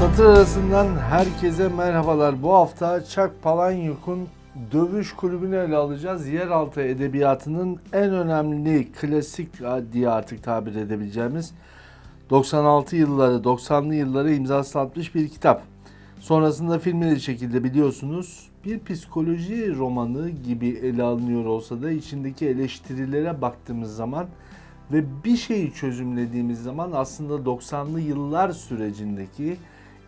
Satır arasından herkese merhabalar. Bu hafta Chuck Palahniuk'un Dövüş Kulübü'nü ele alacağız. Yeraltı edebiyatının en önemli klasik diye artık tabir edebileceğimiz 96 yılları, 90'lı yılları imzası atmış bir kitap. Sonrasında filmleri çekildi biliyorsunuz. Bir psikoloji romanı gibi ele alınıyor olsa da içindeki eleştirilere baktığımız zaman ve bir şeyi çözümlediğimiz zaman aslında 90'lı yıllar sürecindeki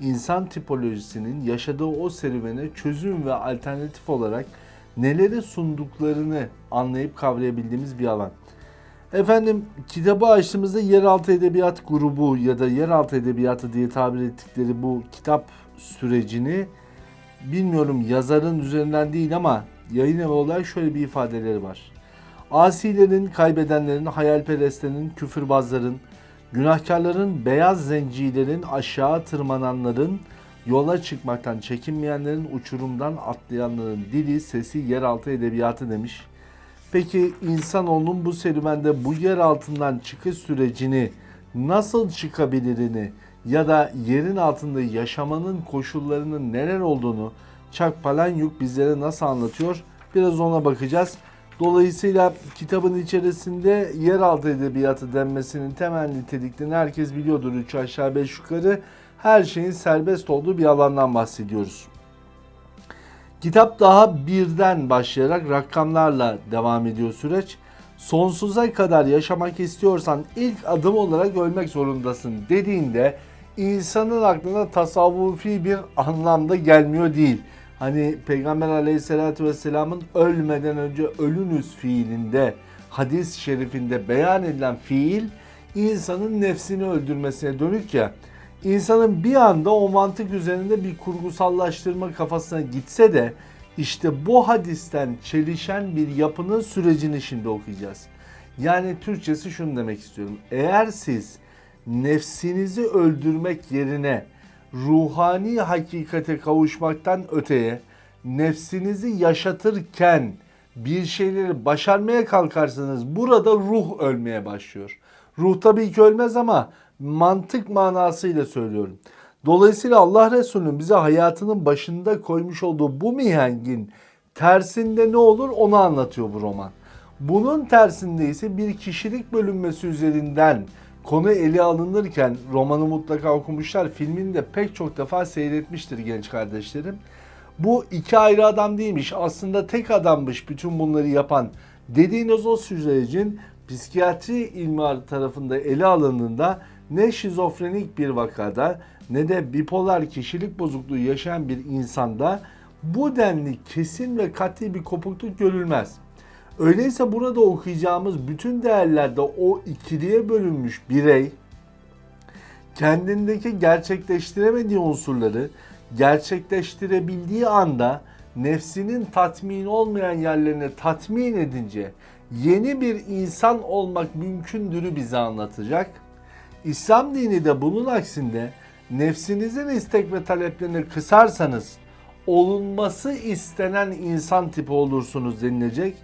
insan tipolojisinin yaşadığı o serüvene çözüm ve alternatif olarak neleri sunduklarını anlayıp kavrayabildiğimiz bir alan. Efendim kitabı açtığımızda Yeraltı Edebiyat Grubu ya da Yeraltı Edebiyatı diye tabir ettikleri bu kitap sürecini bilmiyorum yazarın üzerinden değil ama yayın evi olarak şöyle bir ifadeleri var. Asilerin, kaybedenlerin, hayalperestlerin, küfürbazların, günahkarların, beyaz zencilerin, aşağı tırmananların, yola çıkmaktan çekinmeyenlerin, uçurumdan atlayanların dili, sesi, yeraltı edebiyatı demiş. Peki insanoğlunun bu serüvende bu yer altından çıkış sürecini nasıl çıkabilirini ya da yerin altında yaşamanın koşullarının neler olduğunu Chuck Palahniuk bizlere nasıl anlatıyor? Biraz ona bakacağız. Dolayısıyla kitabın içerisinde yeraltı edebiyatı denmesinin temel niteliklerini herkes biliyordur. 3 aşağı 5 yukarı her şeyin serbest olduğu bir alandan bahsediyoruz. Kitap daha birden başlayarak rakamlarla devam ediyor süreç. Sonsuza kadar yaşamak istiyorsan ilk adım olarak ölmek zorundasın dediğinde insanın aklına tasavvufi bir anlamda gelmiyor değil. Hani Peygamber aleyhissalatü vesselamın ölmeden önce ölünüz fiilinde hadis-i şerifinde beyan edilen fiil insanın nefsini öldürmesine dönük ya. İnsanın bir anda o mantık üzerinde bir kurgusallaştırma kafasına gitse de işte bu hadisten çelişen bir yapının sürecini şimdi okuyacağız. Yani Türkçesi şunu demek istiyorum. Eğer siz nefsinizi öldürmek yerine ruhani hakikate kavuşmaktan öteye nefsinizi yaşatırken bir şeyleri başarmaya kalkarsanız burada ruh ölmeye başlıyor. Ruh tabii ki ölmez ama mantık manasıyla söylüyorum. Dolayısıyla Allah Resulü'nün bize hayatının başında koymuş olduğu bu mihengin tersinde ne olur onu anlatıyor bu roman. Bunun tersinde ise bir kişilik bölünmesi üzerinden konu ele alınırken romanı mutlaka okumuşlar. Filmini de pek çok defa seyretmiştir genç kardeşlerim. Bu iki ayrı adam değilmiş. Aslında tek adammış bütün bunları yapan dediğiniz o sürecin psikiyatri ilmi tarafında ele alındığında ne şizofrenik bir vakada ne de bipolar kişilik bozukluğu yaşayan bir insanda bu denli kesin ve kat'i bir kopukluk görülmez. Öyleyse burada okuyacağımız bütün değerlerde o ikiliye bölünmüş birey kendindeki gerçekleştiremediği unsurları gerçekleştirebildiği anda nefsinin tatmin olmayan yerlerini tatmin edince yeni bir insan olmak mümkündürü bize anlatacak. İslam dini de bunun aksinde nefsinizin istek ve taleplerini kısarsanız olunması istenen insan tipi olursunuz denilecek.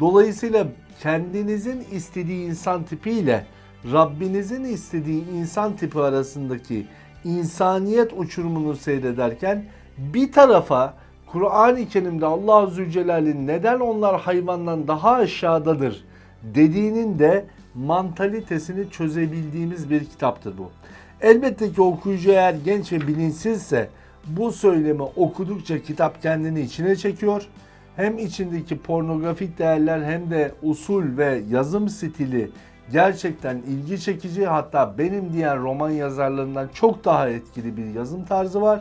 Dolayısıyla kendinizin istediği insan tipiyle Rabbinizin istediği insan tipi arasındaki insaniyet uçurumunu seyrederken bir tarafa Kur'an-ı Kerim'de Allah Zülcelal'in neden onlar hayvandan daha aşağıdadır dediğinin de mantalitesini çözebildiğimiz bir kitaptır bu. Elbette ki okuyucu eğer genç ve bilinçsizse bu söylemi okudukça kitap kendini içine çekiyor. Hem içindeki pornografik değerler hem de usul ve yazım stili gerçekten ilgi çekici hatta benim diğer roman yazarlarından çok daha etkili bir yazım tarzı var.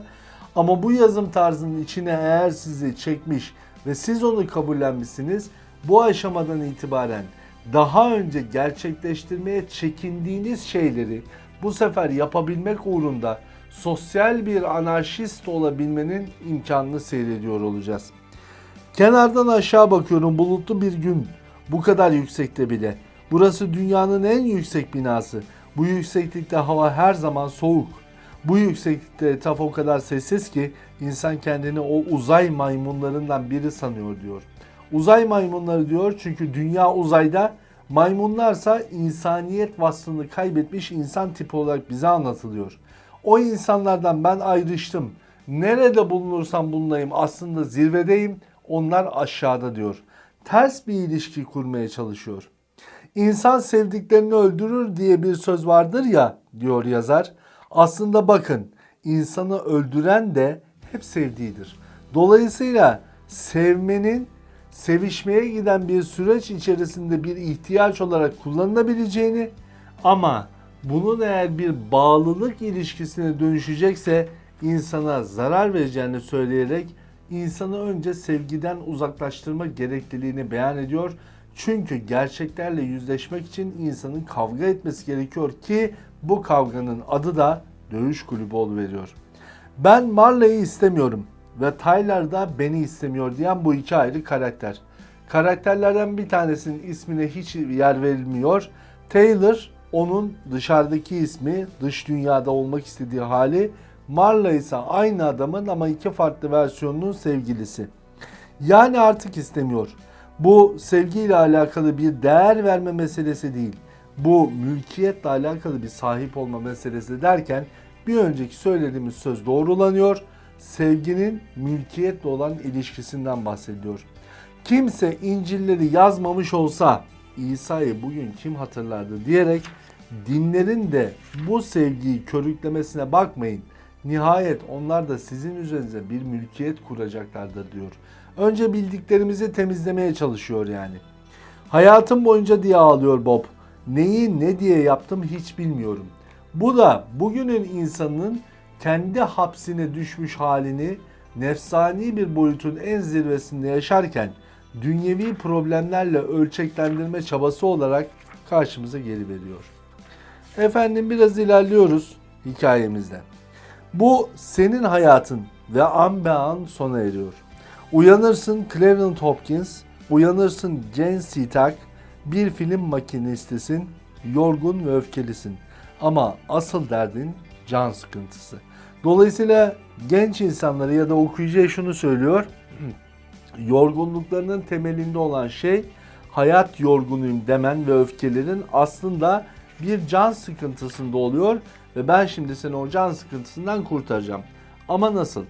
Ama bu yazım tarzının içine eğer sizi çekmiş ve siz onu kabullenmişsiniz bu aşamadan itibaren daha önce gerçekleştirmeye çekindiğiniz şeyleri bu sefer yapabilmek uğrunda sosyal bir anarşist olabilmenin imkanını seyrediyor olacağız. Kenardan aşağı bakıyorum bulutlu bir gün bu kadar yüksekte bile. Burası dünyanın en yüksek binası. Bu yükseklikte hava her zaman soğuk. Bu yükseklikte etraf o kadar sessiz ki insan kendini o uzay maymunlarından biri sanıyor diyor. Uzay maymunları diyor çünkü dünya uzayda maymunlarsa insaniyet vasfını kaybetmiş insan tipi olarak bize anlatılıyor. O insanlardan ben ayrıştım. Nerede bulunursam bulunayım aslında zirvedeyim. Onlar aşağıda diyor. Ters bir ilişki kurmaya çalışıyor. İnsan sevdiklerini öldürür diye bir söz vardır ya diyor yazar. Aslında bakın insanı öldüren de hep sevdiğidir. Dolayısıyla sevmenin sevişmeye giden bir süreç içerisinde bir ihtiyaç olarak kullanılabileceğini ama bunun eğer bir bağlılık ilişkisine dönüşecekse insana zarar vereceğini söyleyerek insanı önce sevgiden uzaklaştırma gerekliliğini beyan ediyor. Çünkü gerçeklerle yüzleşmek için insanın kavga etmesi gerekiyor ki bu kavganın adı da dövüş kulübü veriyor. Ben Marley'i istemiyorum ve Tyler da beni istemiyor diyen bu iki ayrı karakter. Karakterlerden bir tanesinin ismine hiç yer verilmiyor. Taylor onun dışarıdaki ismi, dış dünyada olmak istediği hali. Marla ise aynı adamın ama iki farklı versiyonunun sevgilisi. Yani artık istemiyor. Bu sevgiyle alakalı bir değer verme meselesi değil. Bu mülkiyetle alakalı bir sahip olma meselesi derken bir önceki söylediğimiz söz doğrulanıyor. Sevginin mülkiyetle olan ilişkisinden bahsediyor. Kimse İncil'leri yazmamış olsa İsa'yı bugün kim hatırlardı diyerek dinlerin de bu sevgiyi körüklemesine bakmayın. Nihayet onlar da sizin üzerinize bir mülkiyet kuracaklardır diyor. Önce bildiklerimizi temizlemeye çalışıyor yani. Hayatım boyunca diye ağlıyor Bob. Neyi ne diye yaptım hiç bilmiyorum. Bu da bugünün insanının kendi hapsine düşmüş halini nefsani bir boyutun en zirvesinde yaşarken dünyevi problemlerle ölçeklendirme çabası olarak karşımıza geri veriyor. Efendim biraz ilerliyoruz hikayemizde. Bu senin hayatın ve an be an sona eriyor. Uyanırsın Cleveland Hopkins, uyanırsın Jane Sitak, bir film makinistisin, yorgun ve öfkelisin. Ama asıl derdin can sıkıntısı. Dolayısıyla genç insanları ya da okuyucuya şunu söylüyor. Yorgunluklarının temelinde olan şey hayat yorgunuyum demen ve öfkelerin aslında bir can sıkıntısında oluyor ve ben şimdi seni o can sıkıntısından kurtaracağım. Ama nasıl?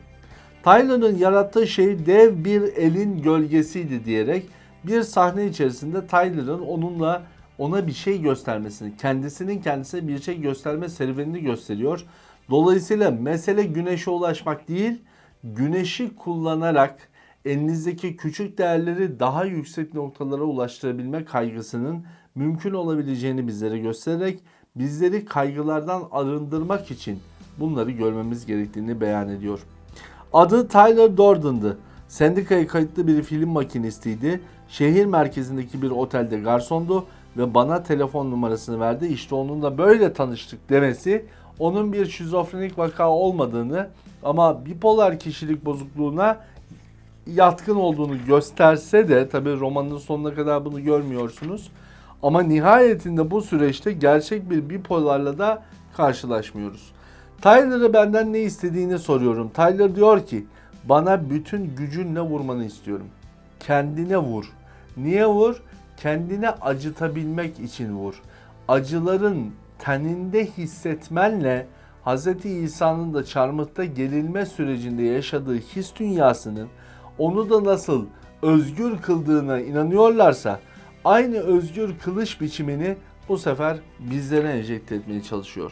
Tyler'ın yarattığı şey dev bir elin gölgesiydi diyerek bir sahne içerisinde Tyler'ın onunla ona bir şey göstermesini, kendisinin kendisine bir şey gösterme serüvenini gösteriyor. Dolayısıyla mesele güneşe ulaşmak değil, güneşi kullanarak elinizdeki küçük değerleri daha yüksek noktalara ulaştırabilme kaygısının mümkün olabileceğini bizlere göstererek bizleri kaygılardan arındırmak için bunları görmemiz gerektiğini beyan ediyor. Adı Tyler Durden'dı. Sendikaya kayıtlı bir film makinistiydi. Şehir merkezindeki bir otelde garsondu ve bana telefon numarasını verdi. İşte onunla böyle tanıştık demesi onun bir şizofrenik vaka olmadığını ama bipolar kişilik bozukluğuna yatkın olduğunu gösterse de tabi romanın sonuna kadar bunu görmüyorsunuz. Ama nihayetinde bu süreçte gerçek bir bipolarla da karşılaşmıyoruz. Tyler'a benden ne istediğini soruyorum. Tyler diyor ki bana bütün gücünle vurmanı istiyorum. Kendine vur. Niye vur? Kendine acıtabilmek için vur. Acıların teninde hissetmenle Hz. İsa'nın da çarmıhta gerilme sürecinde yaşadığı his dünyasının onu da nasıl özgür kıldığına inanıyorlarsa aynı özgür kılış biçimini bu sefer bizlere enjekte etmeye çalışıyor.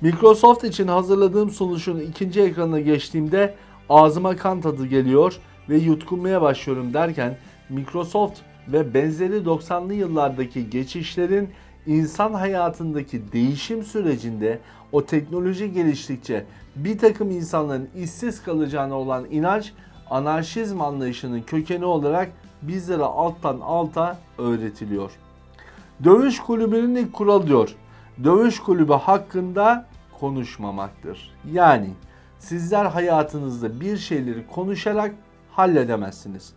Microsoft için hazırladığım sunuşun ikinci ekranına geçtiğimde ağzıma kan tadı geliyor ve yutkunmaya başlıyorum derken Microsoft ve benzeri 90'lı yıllardaki geçişlerin insan hayatındaki değişim sürecinde o teknoloji geliştikçe bir takım insanların işsiz kalacağına olan inanç anarşizm anlayışının kökeni olarak bizlere alttan alta öğretiliyor. Dövüş kulübünün ilk kuralı diyor. Dövüş kulübü hakkında konuşmamaktır. Yani sizler hayatınızda bir şeyleri konuşarak halledemezsiniz.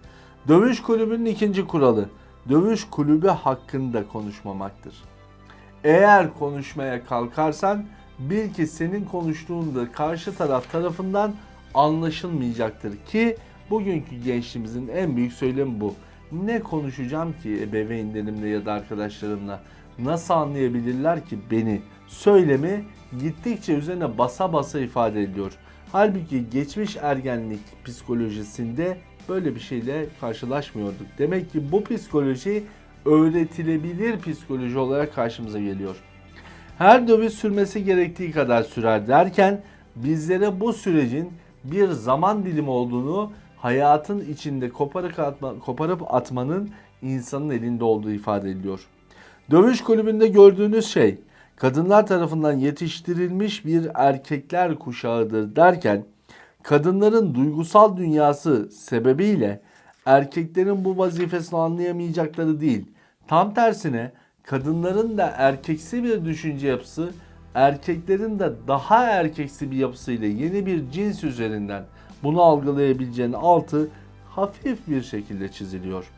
Dövüş kulübünün ikinci kuralı dövüş kulübü hakkında konuşmamaktır. Eğer konuşmaya kalkarsan bil ki senin konuştuğunda karşı taraf tarafından anlaşılmayacaktır ki bugünkü gençliğimizin en büyük söylemi bu. Ne konuşacağım ki ebeveynlerimle ya da arkadaşlarımla? Nasıl anlayabilirler ki beni? Söylemi gittikçe üzerine basa basa ifade ediyor. Halbuki geçmiş ergenlik psikolojisinde böyle bir şeyle karşılaşmıyorduk. Demek ki bu psikoloji öğretilebilir psikoloji olarak karşımıza geliyor. Her döviz sürmesi gerektiği kadar sürer derken bizlere bu sürecin bir zaman dilimi olduğunu hayatın içinde koparıp, atma, koparıp atmanın insanın elinde olduğu ifade ediliyor. Dövüş kulübünde gördüğünüz şey kadınlar tarafından yetiştirilmiş bir erkekler kuşağıdır derken kadınların duygusal dünyası sebebiyle erkeklerin bu vazifesini anlayamayacakları değil. Tam tersine kadınların da erkeksi bir düşünce yapısı, erkeklerin de daha erkeksi bir yapısıyla yeni bir cins üzerinden bunu algılayabileceğinin altı hafif bir şekilde çiziliyor.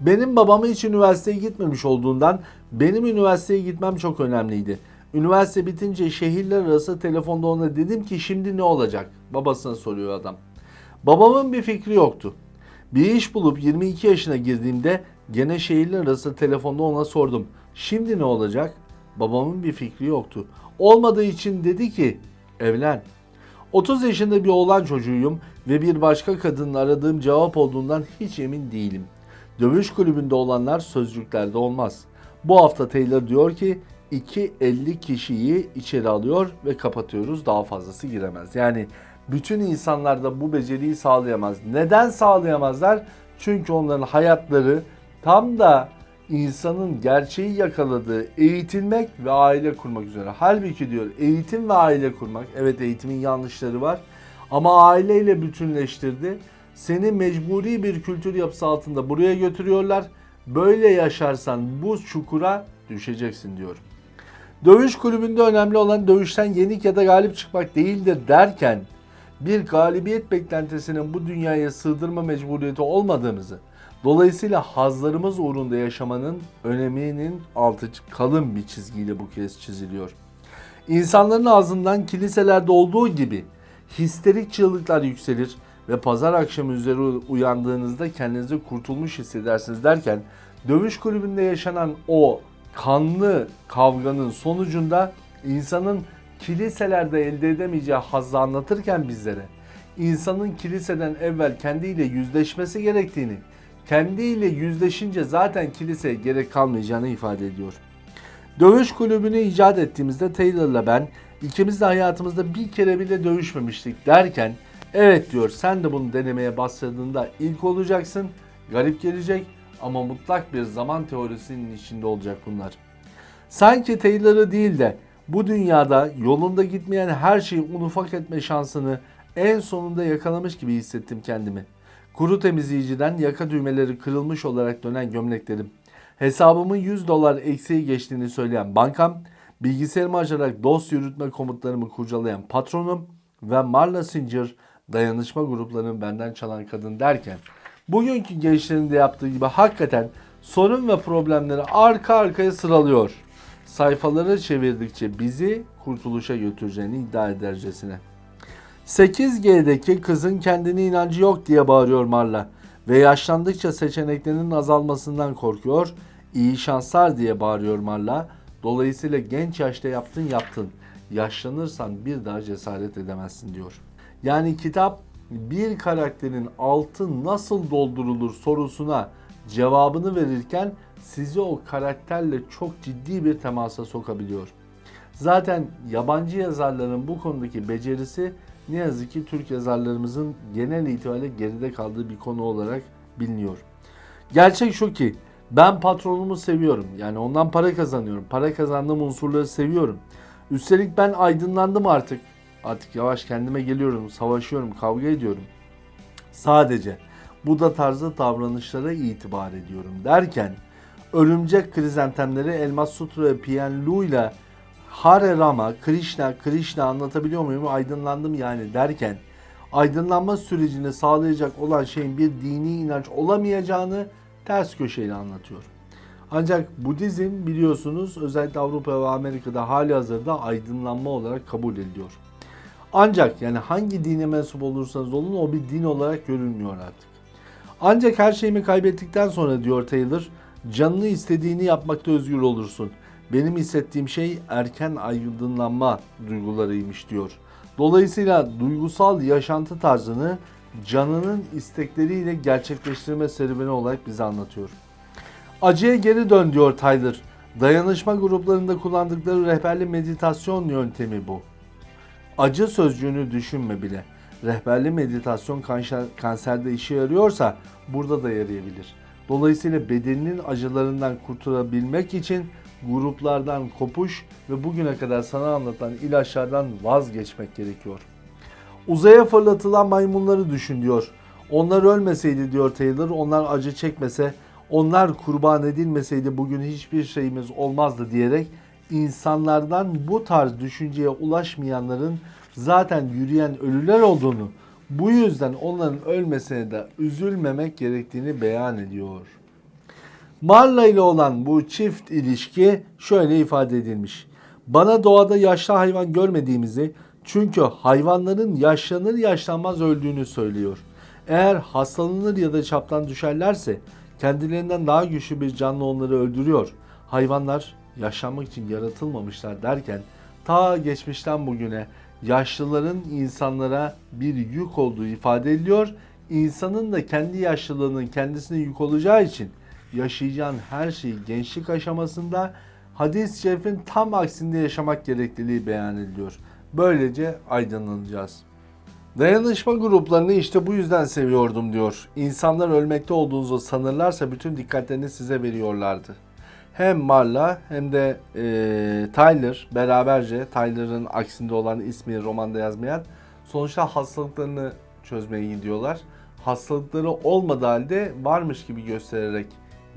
Benim babamı hiç üniversiteye gitmemiş olduğundan benim üniversiteye gitmem çok önemliydi. Üniversite bitince şehirler arası telefonda ona dedim ki şimdi ne olacak? Babasına soruyor adam. Babamın bir fikri yoktu. Bir iş bulup 22 yaşına girdiğimde gene şehirler arası telefonda ona sordum. Şimdi ne olacak? Babamın bir fikri yoktu. Olmadığı için dedi ki evlen. 30 yaşında bir oğlan çocuğuyum ve bir başka kadının aradığım cevap olduğundan hiç emin değilim. Dövüş kulübünde olanlar sözcüklerde olmaz. Bu hafta Taylor diyor ki 2.50 kişiyi içeri alıyor ve kapatıyoruz daha fazlası giremez. Yani bütün insanlar da bu beceriyi sağlayamaz. Neden sağlayamazlar? Çünkü onların hayatları tam da insanın gerçeği yakaladığı eğitilmek ve aile kurmak üzere. Halbuki diyor eğitim ve aile kurmak. Evet eğitimin yanlışları var. Ama aileyle bütünleştirdi. Seni mecburi bir kültür yapısı altında buraya götürüyorlar. Böyle yaşarsan bu çukura düşeceksin diyor. Dövüş kulübünde önemli olan dövüşten yenik ya da galip çıkmak değildir derken bir galibiyet beklentisinin bu dünyaya sığdırma mecburiyeti olmadığımızı, dolayısıyla hazlarımız uğrunda yaşamanın öneminin altı kalın bir çizgiyle bu kez çiziliyor. İnsanların ağzından kiliselerde olduğu gibi histerik çığlıklar yükselir ve pazar akşamı üzeri uyandığınızda kendinizi kurtulmuş hissedersiniz derken dövüş kulübünde yaşanan o kanlı kavganın sonucunda insanın kiliselerde elde edemeyeceği hazzı anlatırken bizlere insanın kiliseden evvel kendiyle yüzleşmesi gerektiğini, kendiyle yüzleşince zaten kiliseye gerek kalmayacağını ifade ediyor. Dövüş kulübünü icat ettiğimizde Taylor'la ben ikimiz de hayatımızda bir kere bile dövüşmemiştik derken evet diyor sen de bunu denemeye başladığında ilk olacaksın, garip gelecek ama mutlak bir zaman teorisinin içinde olacak bunlar. Sanki Taylor'ı değil de bu dünyada yolunda gitmeyen her şeyi un ufak etme şansını en sonunda yakalamış gibi hissettim kendimi. Kuru temizleyiciden yaka düğmeleri kırılmış olarak dönen gömleklerim, hesabımın 100 dolar eksiği geçtiğini söyleyen bankam, bilgisayarımı açarak dost yürütme komutlarımı kurcalayan patronum ve Marla Singer dayanışma gruplarının benden çalan kadın derken bugünkü gençlerin de yaptığı gibi hakikaten sorun ve problemleri arka arkaya sıralıyor. Sayfaları çevirdikçe bizi kurtuluşa götüreceğini iddia edercesine. 8G'deki kızın kendine inancı yok diye bağırıyor Marla ve yaşlandıkça seçeneklerinin azalmasından korkuyor. İyi şanslar diye bağırıyor Marla. Dolayısıyla genç yaşta yaptın yaptın. Yaşlanırsan bir daha cesaret edemezsin diyor. Yani kitap bir karakterin altı nasıl doldurulur sorusuna cevabını verirken sizi o karakterle çok ciddi bir temasa sokabiliyor. Zaten yabancı yazarların bu konudaki becerisi ne yazık ki Türk yazarlarımızın genel itibariyle geride kaldığı bir konu olarak biliniyor. Gerçek şu ki ben patronumu seviyorum. Yani ondan para kazanıyorum. Para kazandığım unsurları seviyorum. Üstelik ben aydınlandım artık. Artık yavaş kendime geliyorum, savaşıyorum, kavga ediyorum. Sadece bu da tarzı davranışlara itibar ediyorum derken örümcek krizantemleri Elmas Sutra ve Pian Lu ile Hare Rama, Krishna, Krishna anlatabiliyor muyum? Aydınlandım yani derken aydınlanma sürecini sağlayacak olan şeyin bir dini inanç olamayacağını ters köşeyle anlatıyor. Ancak Budizm biliyorsunuz özellikle Avrupa ve Amerika'da hali hazırda aydınlanma olarak kabul ediliyor. Ancak yani hangi dine mensup olursanız olun o bir din olarak görülmüyor artık. Ancak her şeyimi kaybettikten sonra diyor Taylor, canını istediğini yapmakta özgür olursun. Benim hissettiğim şey erken aydınlanma duygularıymış diyor. Dolayısıyla duygusal yaşantı tarzını canının istekleriyle gerçekleştirme serüveni olarak bize anlatıyor. Acıya geri dön diyor Tyler. Dayanışma gruplarında kullandıkları rehberli meditasyon yöntemi bu. Acı sözcüğünü düşünme bile. Rehberli meditasyon kanser, kanserde işe yarıyorsa burada da yarayabilir. Dolayısıyla bedeninin acılarından kurtulabilmek için gruplardan kopuş ve bugüne kadar sana anlatan ilaçlardan vazgeçmek gerekiyor. Uzaya fırlatılan maymunları düşün diyor. Onlar ölmeseydi diyor Taylor, onlar acı çekmese, onlar kurban edilmeseydi bugün hiçbir şeyimiz olmazdı diyerek insanlardan bu tarz düşünceye ulaşmayanların zaten yürüyen ölüler olduğunu, bu yüzden onların ölmesine de üzülmemek gerektiğini beyan ediyor. Marla ile olan bu çift ilişki şöyle ifade edilmiş. Bana doğada yaşlı hayvan görmediğimizi çünkü hayvanların yaşlanır yaşlanmaz öldüğünü söylüyor. Eğer hastalanır ya da çaptan düşerlerse kendilerinden daha güçlü bir canlı onları öldürüyor. Hayvanlar yaşlanmak için yaratılmamışlar derken ta geçmişten bugüne yaşlıların insanlara bir yük olduğu ifade ediliyor. İnsanın da kendi yaşlılığının kendisine yük olacağı için yaşayacağın her şeyi gençlik aşamasında hadis-i şerifin tam aksinde yaşamak gerekliliği beyan ediliyor. Böylece aydınlanacağız. Dayanışma gruplarını işte bu yüzden seviyordum diyor. İnsanlar ölmekte olduğunuzu sanırlarsa bütün dikkatlerini size veriyorlardı. Hem Marla hem de e, Tyler beraberce Tyler'ın aksinde olan ismi romanda yazmayan sonuçta hastalıklarını çözmeye gidiyorlar. Hastalıkları olmadığı halde varmış gibi göstererek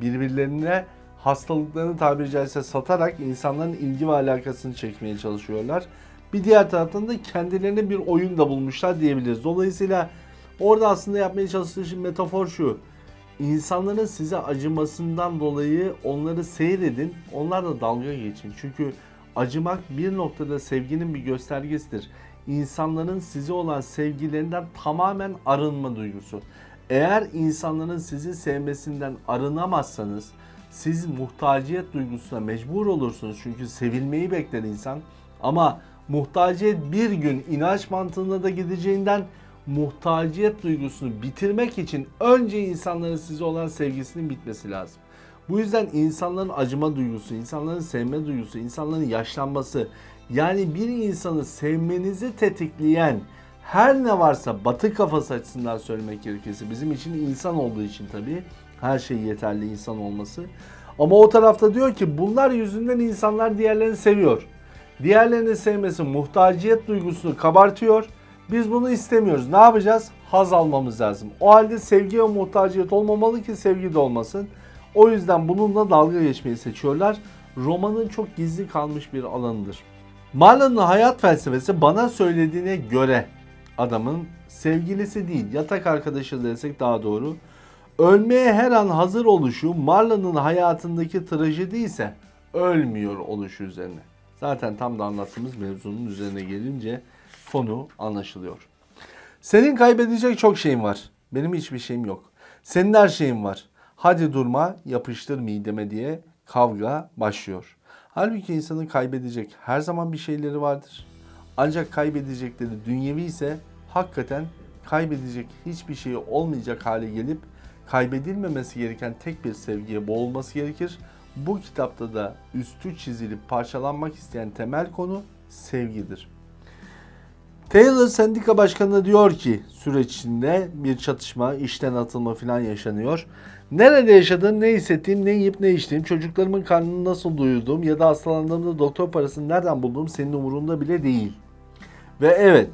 birbirlerine hastalıklarını tabiri caizse satarak insanların ilgi ve alakasını çekmeye çalışıyorlar. Bir diğer taraftan da kendilerine bir oyun da bulmuşlar diyebiliriz. Dolayısıyla orada aslında yapmaya çalıştığı şey metafor şu. İnsanların size acımasından dolayı onları seyredin, onlarla dalga geçin. Çünkü acımak bir noktada sevginin bir göstergesidir. İnsanların size olan sevgilerinden tamamen arınma duygusu. Eğer insanların sizi sevmesinden arınamazsanız siz muhtaciyet duygusuna mecbur olursunuz. Çünkü sevilmeyi bekler insan. Ama muhtaciyet bir gün inanç mantığına da gideceğinden muhtaciyet duygusunu bitirmek için önce insanların size olan sevgisinin bitmesi lazım. Bu yüzden insanların acıma duygusu, insanların sevme duygusu, insanların yaşlanması yani bir insanı sevmenizi tetikleyen her ne varsa batı kafası açısından söylemek gerekirse bizim için insan olduğu için tabii her şey yeterli insan olması. Ama o tarafta diyor ki bunlar yüzünden insanlar diğerlerini seviyor. Diğerlerini sevmesi muhtaciyet duygusunu kabartıyor. Biz bunu istemiyoruz. Ne yapacağız? Haz almamız lazım. O halde sevgi ve muhtaciyet olmamalı ki sevgi de olmasın. O yüzden bununla dalga geçmeyi seçiyorlar. Romanın çok gizli kalmış bir alanıdır. Marlon'un hayat felsefesi bana söylediğine göre adamın sevgilisi değil yatak arkadaşı desek daha doğru. Ölmeye her an hazır oluşu Marlon'un hayatındaki trajedi ise ölmüyor oluşu üzerine. Zaten tam da anlattığımız mevzunun üzerine gelince konu anlaşılıyor. Senin kaybedecek çok şeyin var. Benim hiçbir şeyim yok. Senin her şeyin var. Hadi durma, yapıştır mideme diye kavga başlıyor. Halbuki insanın kaybedecek her zaman bir şeyleri vardır. Ancak kaybedecekleri dünyevi ise hakikaten kaybedecek hiçbir şey olmayacak hale gelip kaybedilmemesi gereken tek bir sevgiye boğulması gerekir. Bu kitapta da üstü çizilip parçalanmak isteyen temel konu sevgidir. Taylor sendika başkanı diyor ki süreç içinde bir çatışma, işten atılma falan yaşanıyor. Nerede yaşadığım, ne hissettiğim, ne yiyip ne içtiğim, çocuklarımın karnını nasıl doyurduğum ya da hastalandığımda doktor parasını nereden bulduğum senin umurunda bile değil. Ve evet,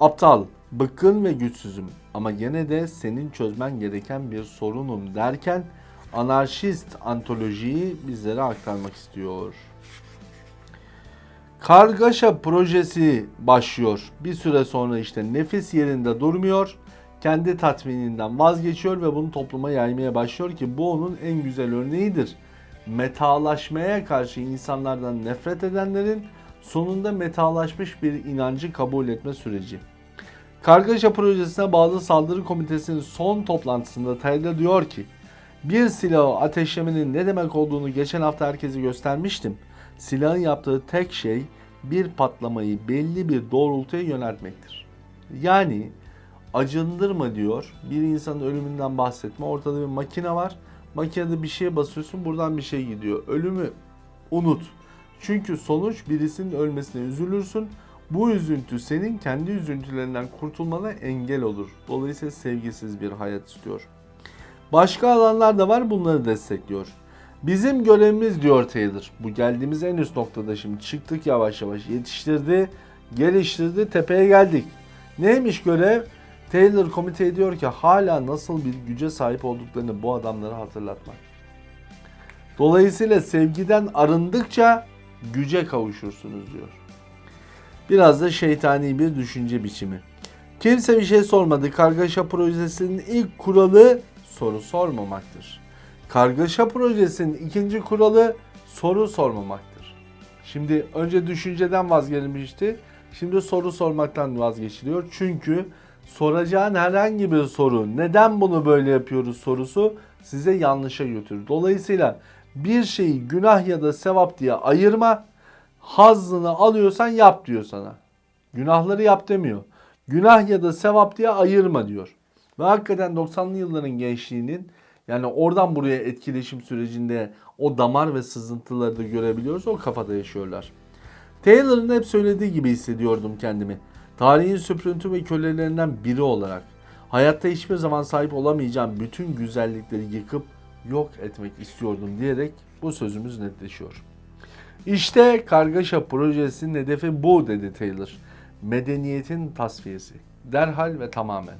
aptal, bıkkın ve güçsüzüm ama gene de senin çözmen gereken bir sorunum derken anarşist antolojiyi bizlere aktarmak istiyor. Kargaşa projesi başlıyor. Bir süre sonra işte nefis yerinde durmuyor. Kendi tatmininden vazgeçiyor ve bunu topluma yaymaya başlıyor ki bu onun en güzel örneğidir. Metalaşmaya karşı insanlardan nefret edenlerin sonunda metalaşmış bir inancı kabul etme süreci. Kargaşa projesine bağlı saldırı komitesinin son toplantısında Taylor diyor ki bir silahı ateşlemenin ne demek olduğunu geçen hafta herkese göstermiştim. Silahın yaptığı tek şey bir patlamayı belli bir doğrultuya yöneltmektir. Yani acındırma diyor. Bir insanın ölümünden bahsetme. Ortada bir makine var. Makinede bir şeye basıyorsun buradan bir şey gidiyor. Ölümü unut. Çünkü sonuç birisinin ölmesine üzülürsün. Bu üzüntü senin kendi üzüntülerinden kurtulmana engel olur. Dolayısıyla sevgisiz bir hayat istiyor. Başka alanlar da var bunları destekliyor. Bizim görevimiz diyor Taylor. Bu geldiğimiz en üst noktada şimdi çıktık yavaş yavaş yetiştirdi, geliştirdi, tepeye geldik. Neymiş görev? Taylor komite diyor ki hala nasıl bir güce sahip olduklarını bu adamlara hatırlatmak. Dolayısıyla sevgiden arındıkça güce kavuşursunuz diyor. Biraz da şeytani bir düşünce biçimi. Kimse bir şey sormadı. Kargaşa projesinin ilk kuralı soru sormamaktır. Kargaşa projesinin ikinci kuralı soru sormamaktır. Şimdi önce düşünceden vazgeçilmişti. Şimdi soru sormaktan vazgeçiliyor. Çünkü soracağın herhangi bir soru, neden bunu böyle yapıyoruz sorusu size yanlışa götürür. Dolayısıyla bir şeyi günah ya da sevap diye ayırma. Hazzını alıyorsan yap diyor sana. Günahları yap demiyor. Günah ya da sevap diye ayırma diyor. Ve hakikaten 90'lı yılların gençliğinin yani oradan buraya etkileşim sürecinde o damar ve sızıntıları da görebiliyoruz. O kafada yaşıyorlar. Taylor'ın hep söylediği gibi hissediyordum kendimi. Tarihin süprüntü ve kölelerinden biri olarak. Hayatta hiçbir zaman sahip olamayacağım bütün güzellikleri yıkıp yok etmek istiyordum diyerek bu sözümüz netleşiyor. İşte kargaşa projesinin hedefi bu dedi Taylor. Medeniyetin tasfiyesi. Derhal ve tamamen.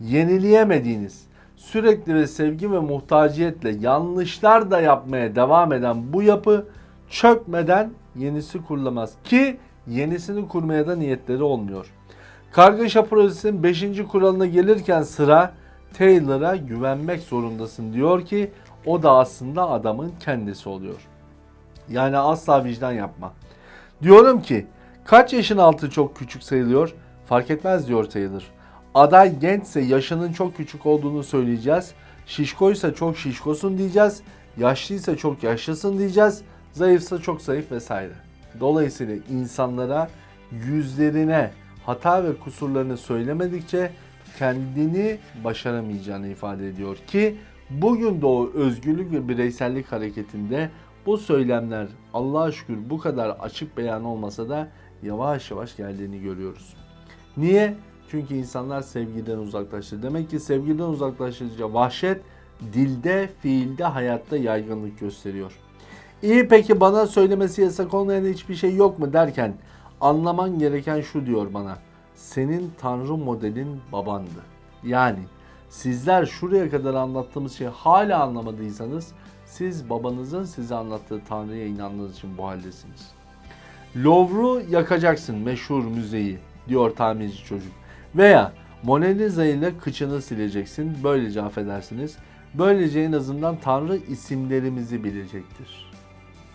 Yenileyemediğiniz, sürekli ve sevgi ve muhtaciyetle yanlışlar da yapmaya devam eden bu yapı çökmeden yenisi kurulamaz. Ki yenisini kurmaya da niyetleri olmuyor. Kargaşa projesinin 5. kuralına gelirken sıra Taylor'a güvenmek zorundasın diyor ki o da aslında adamın kendisi oluyor. Yani asla vicdan yapma. Diyorum ki kaç yaşın altı çok küçük sayılıyor? Fark etmez diyor Taylor. Aday gençse yaşının çok küçük olduğunu söyleyeceğiz. Şişkoysa çok şişkosun diyeceğiz. Yaşlıysa çok yaşlısın diyeceğiz. Zayıfsa çok zayıf vesaire. Dolayısıyla insanlara yüzlerine hata ve kusurlarını söylemedikçe kendini başaramayacağını ifade ediyor ki bugün de o özgürlük ve bireysellik hareketinde bu söylemler Allah'a şükür bu kadar açık beyan olmasa da yavaş yavaş geldiğini görüyoruz. Niye? Çünkü insanlar sevgiden uzaklaştı. Demek ki sevgiden uzaklaşınca vahşet dilde, fiilde, hayatta yaygınlık gösteriyor. İyi peki bana söylemesi yasak olmayan hiçbir şey yok mu derken anlaman gereken şu diyor bana. Senin tanrı modelin babandı. Yani sizler şuraya kadar anlattığımız şeyi hala anlamadıysanız siz babanızın size anlattığı tanrıya inandığınız için bu haldesiniz. Louvre'u yakacaksın meşhur müzeyi diyor tamirci çocuk. Veya Mona Lisa ile kıçını sileceksin. Böylece affedersiniz. Böylece en azından Tanrı isimlerimizi bilecektir.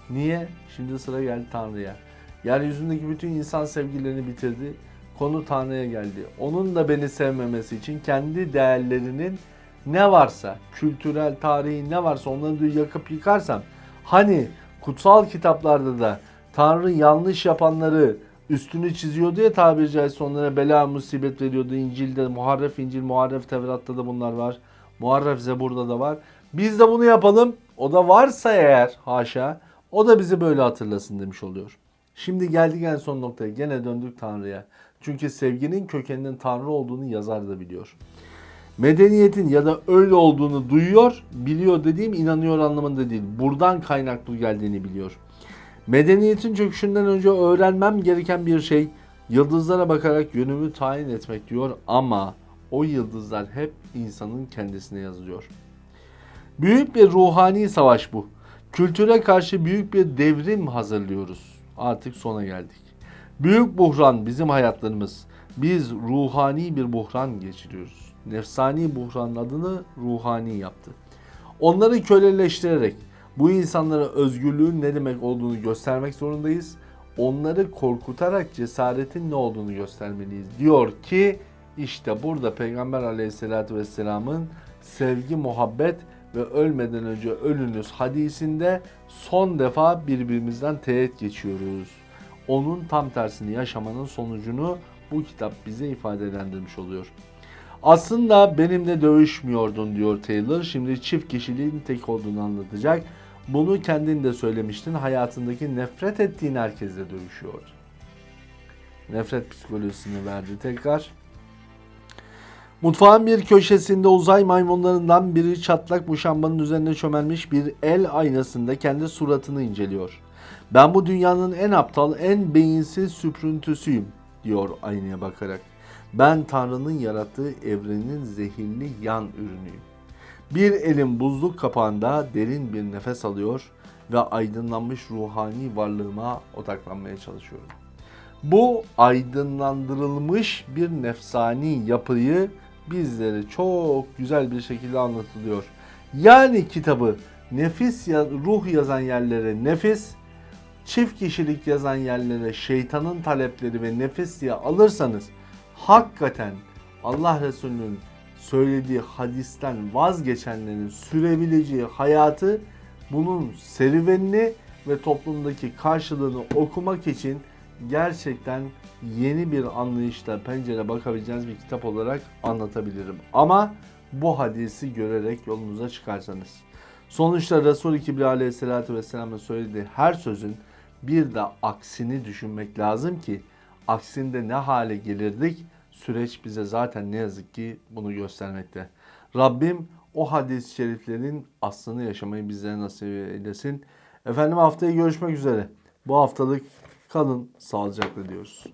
Niye? Şimdi sıra geldi Tanrı'ya. Yeryüzündeki bütün insan sevgilerini bitirdi. Konu Tanrı'ya geldi. Onun da beni sevmemesi için kendi değerlerinin ne varsa, kültürel, tarihi ne varsa onları yakıp yıkarsam hani kutsal kitaplarda da Tanrı yanlış yapanları üstünü çiziyordu ya tabiri caizse onlara bela musibet veriyordu. İncil'de, Muharref İncil, Muharref Tevrat'ta da bunlar var. Muharref Zebur'da da var. Biz de bunu yapalım. O da varsa eğer haşa o da bizi böyle hatırlasın demiş oluyor. Şimdi geldik en son noktaya. Gene döndük Tanrı'ya. Çünkü sevginin kökeninin Tanrı olduğunu yazar da biliyor. Medeniyetin ya da öyle olduğunu duyuyor, biliyor dediğim inanıyor anlamında değil. Buradan kaynaklı geldiğini biliyor. Medeniyetin çöküşünden önce öğrenmem gereken bir şey yıldızlara bakarak yönümü tayin etmek diyor ama o yıldızlar hep insanın kendisine yazılıyor. Büyük bir ruhani savaş bu. Kültüre karşı büyük bir devrim hazırlıyoruz. Artık sona geldik. Büyük buhran bizim hayatlarımız. Biz ruhani bir buhran geçiriyoruz. Nefsani buhranın adını ruhani yaptı. Onları köleleştirerek bu insanlara özgürlüğün ne demek olduğunu göstermek zorundayız. Onları korkutarak cesaretin ne olduğunu göstermeliyiz. Diyor ki İşte burada Peygamber aleyhissalatü vesselamın sevgi, muhabbet ve ölmeden önce ölünüz hadisinde son defa birbirimizden teğet geçiyoruz. Onun tam tersini yaşamanın sonucunu bu kitap bize ifadelendirmiş oluyor. Aslında benimle dövüşmüyordun diyor Taylor. Şimdi çift kişiliğin tek olduğunu anlatacak. Bunu kendin de söylemiştin. Hayatındaki nefret ettiğin herkesle dövüşüyor. Nefret psikolojisini verdi tekrar. Mutfağın bir köşesinde uzay maymunlarından biri çatlak muşambanın üzerine çömelmiş bir el aynasında kendi suratını inceliyor. Ben bu dünyanın en aptal, en beyinsiz süprüntüsüyüm diyor aynaya bakarak. Ben Tanrı'nın yarattığı evrenin zehirli yan ürünüyüm. Bir elin buzluk kapağında derin bir nefes alıyor ve aydınlanmış ruhani varlığıma odaklanmaya çalışıyorum. Bu aydınlandırılmış bir nefsani yapıyı bizlere çok güzel bir şekilde anlatılıyor. Yani kitabı nefis ya, ruh yazan yerlere nefis, çift kişilik yazan yerlere şeytanın talepleri ve nefis diye alırsanız hakikaten Allah Resulü'nün söylediği hadisten vazgeçenlerin sürebileceği hayatı bunun serüvenini ve toplumdaki karşılığını okumak için gerçekten yeni bir anlayışla pencere bakabileceğiniz bir kitap olarak anlatabilirim. Ama bu hadisi görerek yolunuza çıkarsanız. Sonuçta Resul-i Kibri aleyhissalatü vesselamın söylediği her sözün bir de aksini düşünmek lazım ki aksinde ne hale gelirdik süreç bize zaten ne yazık ki bunu göstermekte. Rabbim o hadis-i şeriflerin aslını yaşamayı bizlere nasip eylesin. Efendim haftaya görüşmek üzere. Bu haftalık kalın sağlıcakla diyoruz.